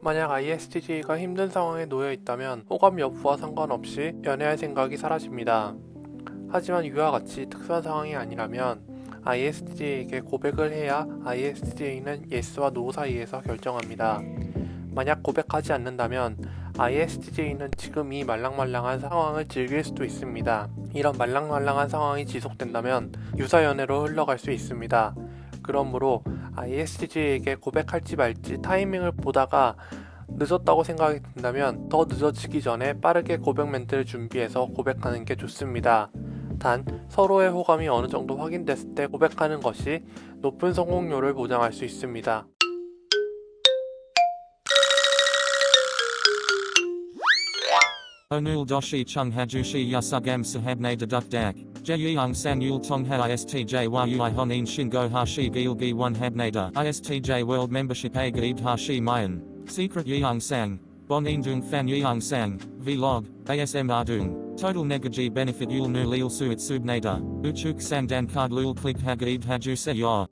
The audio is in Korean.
만약 ISTJ가 힘든 상황에 놓여 있다면 호감 여부와 상관없이 연애할 생각이 사라집니다. 하지만 위와 같이 특수한 상황이 아니라면 ISTJ에게 고백을 해야 ISTJ는 yes와 no 사이에서 결정합니다. 만약 고백하지 않는다면 ISTJ는 지금 이 말랑말랑한 상황을 즐길 수도 있습니다. 이런 말랑말랑한 상황이 지속된다면 유사연애로 흘러갈 수 있습니다. 그러므로 ISTJ에게 고백할지 말지 타이밍을 보다가 늦었다고 생각이 든다면 더 늦어지기 전에 빠르게 고백 멘트를 준비해서 고백하는 게 좋습니다. 단 서로의 호감이 어느 정도 확인됐을 때 고백하는 것이 높은 성공률을 보장할 수 있습니다. Deduk dak. Jeyung sang yul tong ha istj yui honin shingo hashi gilgi one habnada. Istj world membership a gaib hashi mayan. Secret yeung sang. Bon dung fan yeung sang. Vlog. ASM ardung. Total negaji benefit yul nu lil suit subnada. Uchuk sang dan card lul click hagaib haju se yor.